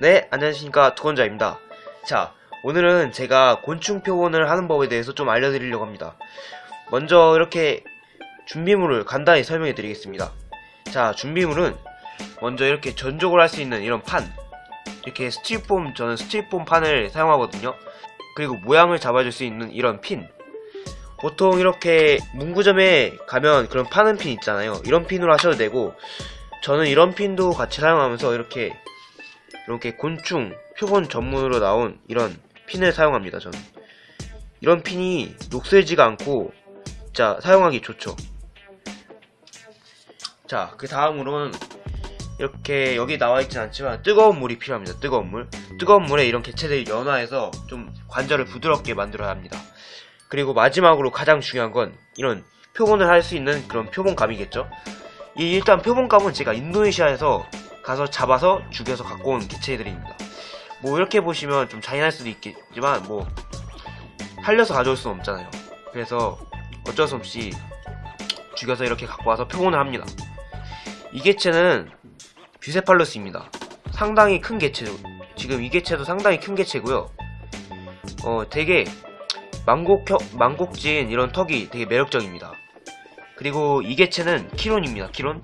네, 안녕하십니까 두건자입니다. 자, 오늘은 제가 곤충 표본을 하는 법에 대해서 좀 알려드리려고 합니다. 먼저 이렇게 준비물을 간단히 설명해 드리겠습니다. 자, 준비물은 먼저 이렇게 전족을 할 수 있는 이런 판 이렇게 스티로폼, 저는 스티로폼 판을 사용하거든요. 그리고 모양을 잡아줄 수 있는 이런 핀 보통 이렇게 문구점에 가면 그런 파는 핀 있잖아요. 이런 핀으로 하셔도 되고 저는 이런 핀도 같이 사용하면서 이렇게 이렇게 곤충 표본 전문으로 나온 이런 핀을 사용합니다 저는. 이런 핀이 녹슬지가 않고 자 사용하기 좋죠. 자 그 다음으로는 이렇게 여기 나와 있진 않지만 뜨거운 물이 필요합니다 뜨거운 물. 뜨거운 물에 이런 개체들이 연화해서 좀 관절을 부드럽게 만들어야 합니다. 그리고 마지막으로 가장 중요한 건 이런 표본을 할 수 있는 그런 표본감이겠죠? 이 일단 표본감은 제가 인도네시아에서 가서 잡아서 죽여서 갖고 온 개체들입니다. 뭐 이렇게 보시면 좀 잔인할 수도 있겠지만 뭐 살려서 가져올 수는 없잖아요. 그래서 어쩔 수 없이 죽여서 이렇게 갖고 와서 표본을 합니다. 이 개체는 뷰세팔루스입니다. 상당히 큰 개체죠. 지금 이 개체도 상당히 큰 개체고요. 어 되게 망곡 망곡진 이런 턱이 되게 매력적입니다. 그리고 이 개체는 키론입니다. 키론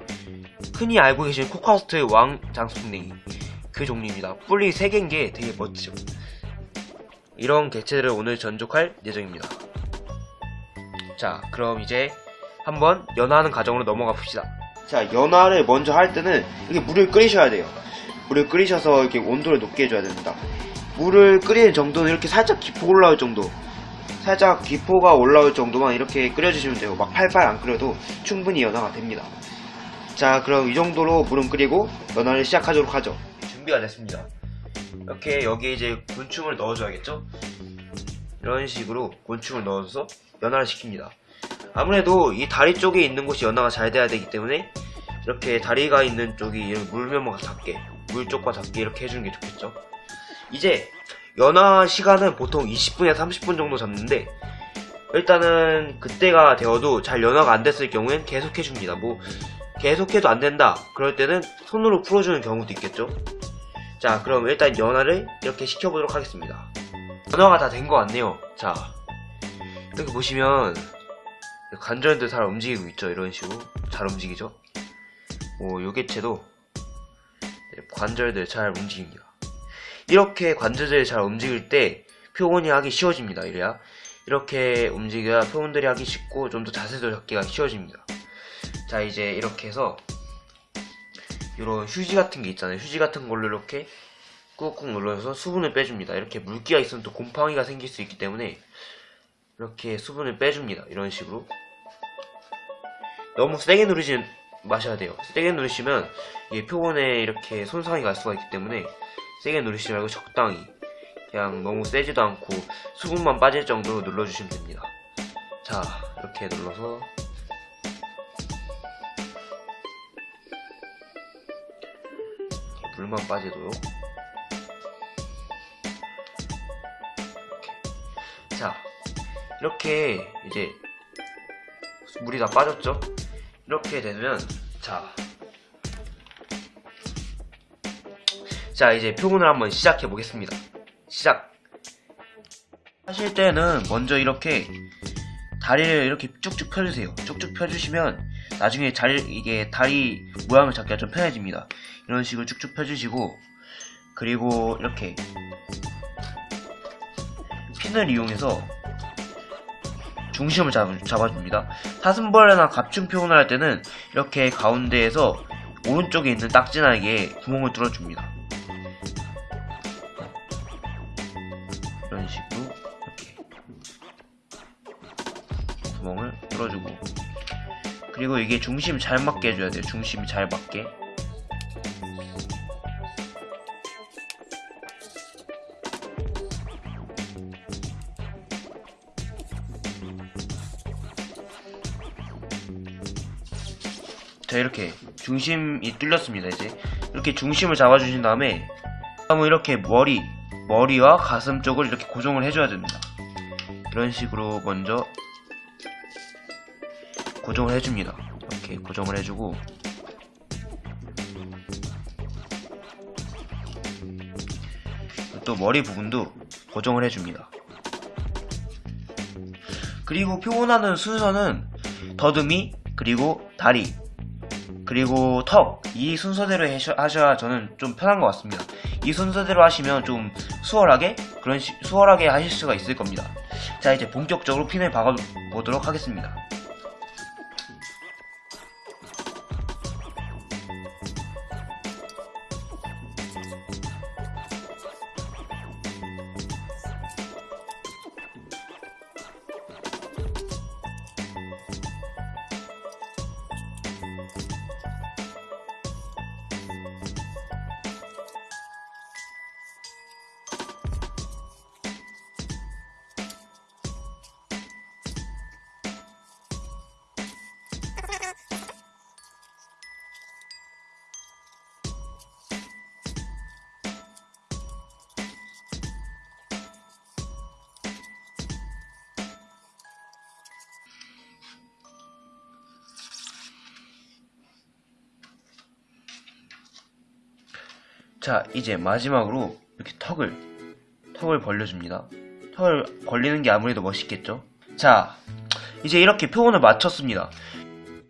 흔히 알고 계신 코카스트의 왕 장수풍뎅이 그 종류입니다. 뿔이 3개인 게 되게 멋지죠. 이런 개체들을 오늘 전족할 예정입니다. 자 그럼 이제 한번 연화하는 과정으로 넘어가 봅시다. 자 연화를 먼저 할 때는 이렇게 물을 끓이셔야 돼요. 물을 끓이셔서 이렇게 온도를 높게 해줘야 됩니다. 물을 끓이는 정도는 이렇게 살짝 기포 올라올 정도 살짝 기포가 올라올 정도만 이렇게 끓여주시면 돼요. 막 팔팔 안 끓여도 충분히 연화가 됩니다. 자 그럼 이 정도로 물은 끓이고 연화를 시작하도록 하죠. 준비가 됐습니다. 이렇게 여기에 이제 곤충을 넣어줘야겠죠? 이런 식으로 곤충을 넣어서 연화를 시킵니다. 아무래도 이 다리 쪽에 있는 곳이 연화가 잘 돼야 되기 때문에 이렇게 다리가 있는 쪽이 물면과 닿게 물 쪽과 닿게 이렇게 해주는 게 좋겠죠? 이제 연화 시간은 보통 20분에서 30분 정도 잡는데 일단은 그때가 되어도 잘 연화가 안 됐을 경우엔 계속 해줍니다. 뭐 계속해도 안된다. 그럴 때는 손으로 풀어주는 경우도 있겠죠? 자 그럼 일단 연화를 이렇게 시켜보도록 하겠습니다. 연화가 다 된 것 같네요. 자 이렇게 보시면 관절들 잘 움직이고 있죠? 이런 식으로 잘 움직이죠? 뭐 요개체도 관절들 잘 움직입니다. 이렇게 관절들이 잘 움직일 때 표본이 하기 쉬워집니다 이래야. 이렇게 움직여야 표본들이 하기 쉽고 좀 더 자세도 잡기가 쉬워집니다 자 이제 이렇게 해서 이런 휴지 같은 게 있잖아요. 휴지 같은 걸로 이렇게 꾹꾹 눌러서 수분을 빼줍니다. 이렇게 물기가 있으면 또 곰팡이가 생길 수 있기 때문에 이렇게 수분을 빼줍니다. 이런 식으로. 너무 세게 누르지 마셔야 돼요. 세게 누르시면 이게 표본에 이렇게 손상이 갈 수가 있기 때문에 세게 누르시지 말고 적당히 그냥 너무 세지도 않고 수분만 빠질 정도로 눌러주시면 됩니다. 자 이렇게 눌러서 물만 빠지도록. 자 이렇게 이제 물이 다 빠졌죠? 이렇게 되면 자, 자 이제 표본을 한번 시작해 보겠습니다. 시작. 하실 때는 먼저 이렇게 다리를 이렇게 쭉쭉 펴주세요. 쭉쭉 펴주시면 나중에 잘 이게 다리 모양을 잡기가 좀 편해집니다. 이런 식으로 쭉쭉 펴주시고 그리고 이렇게 핀을 이용해서 중심을 잡, 잡아줍니다. 사슴벌레나 갑충 표현을 할 때는 이렇게 가운데에서 오른쪽에 있는 딱지나게 구멍을 뚫어줍니다. 이런 식으로 이렇게 구멍을 뚫어주고 그리고 이게 중심 잘 맞게 해줘야 돼요. 중심이 잘 맞게. 자 이렇게 중심이 뚫렸습니다 이제. 이렇게 중심을 잡아주신 다음에 다음은 이렇게 머리 머리와 가슴 쪽을 이렇게 고정을 해줘야 됩니다. 이런 식으로 먼저 고정을 해줍니다 이렇게 고정을 해주고 또 머리 부분도 고정을 해줍니다. 그리고 표본하는 순서는 더듬이, 그리고 다리, 그리고 턱, 이 순서대로 하셔- 하셔야 저는 좀 편한 것 같습니다. 이 순서대로 하시면 좀 수월하게, 그런 시- 수월하게 하실 수가 있을 겁니다. 자, 이제 본격적으로 핀을 박아보도록 하겠습니다. 자, 이제 마지막으로 이렇게 턱을, 턱을 벌려줍니다. 턱을 벌리는 게 아무래도 멋있겠죠? 자, 이제 이렇게 표본을 마쳤습니다.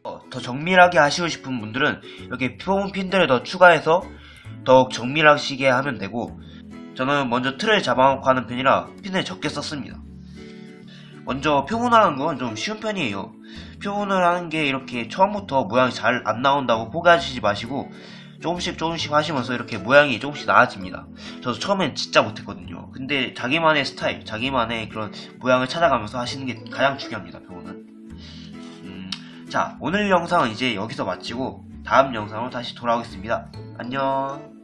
어, 더 정밀하게 하시고 싶은 분들은 이렇게 표본 핀들을 더 추가해서 더욱 정밀하시게 하면 되고, 저는 먼저 틀을 잡아놓고 하는 편이라 핀을 적게 썼습니다. 먼저 표본하는 건 좀 쉬운 편이에요. 표본을 하는 게 이렇게 처음부터 모양이 잘 안 나온다고 포기하시지 마시고 조금씩 조금씩 하시면서 이렇게 모양이 조금씩 나아집니다. 저도 처음엔 진짜 못했거든요. 근데 자기만의 스타일, 자기만의 그런 모양을 찾아가면서 하시는 게 가장 중요합니다. 표본은. 음, 자, 오늘 영상은 이제 여기서 마치고 다음 영상으로 다시 돌아오겠습니다. 안녕.